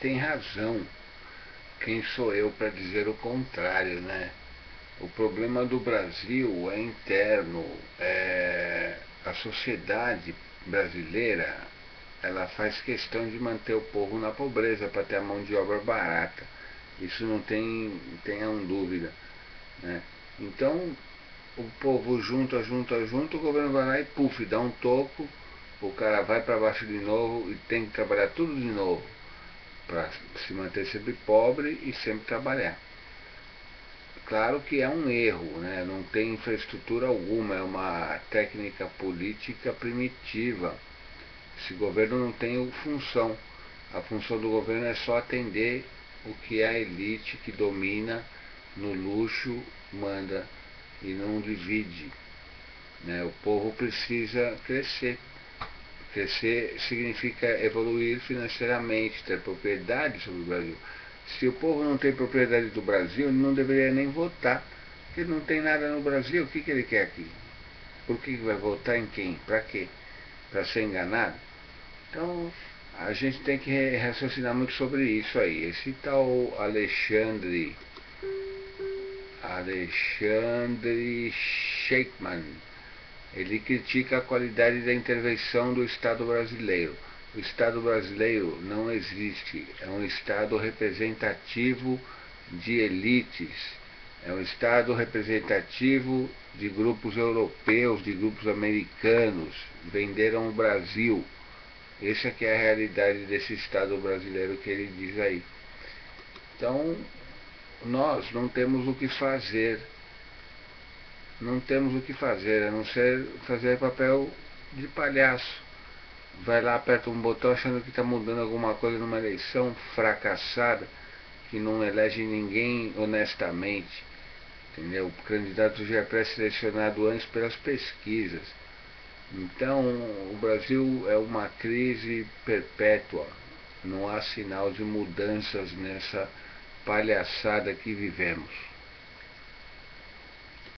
tem razão. Quem sou eu para dizer o contrário, né? O problema do Brasil é interno. É... A sociedade brasileira ela faz questão de manter o povo na pobreza para ter a mão de obra barata. Isso não tem tenham dúvida. Né? Então, o povo junta, junta, junta, o governo vai lá e puf, dá um toco, o cara vai para baixo de novo e tem que trabalhar tudo de novo para se manter sempre pobre e sempre trabalhar. Claro que é um erro, né? não tem infraestrutura alguma, é uma técnica política primitiva. Esse governo não tem função. A função do governo é só atender o que a elite que domina no luxo, manda e não divide. Né? O povo precisa crescer. Crescer significa evoluir financeiramente, ter propriedade sobre o Brasil. Se o povo não tem propriedade do Brasil, ele não deveria nem votar. Ele não tem nada no Brasil, o que, que ele quer aqui? Por que vai votar em quem? Para quê? Para ser enganado? Então, a gente tem que raciocinar muito sobre isso aí. Esse tal Alexandre Alexandre Sheikman. Ele critica a qualidade da intervenção do Estado brasileiro. O Estado brasileiro não existe, é um Estado representativo de elites, é um Estado representativo de grupos europeus, de grupos americanos, venderam o Brasil. Essa é que é a realidade desse Estado brasileiro que ele diz aí. Então, nós não temos o que fazer. Não temos o que fazer, a não ser fazer papel de palhaço. Vai lá, aperta um botão achando que está mudando alguma coisa numa eleição fracassada, que não elege ninguém honestamente. Entendeu? O candidato já é pré-selecionado antes pelas pesquisas. Então, o Brasil é uma crise perpétua. Não há sinal de mudanças nessa palhaçada que vivemos.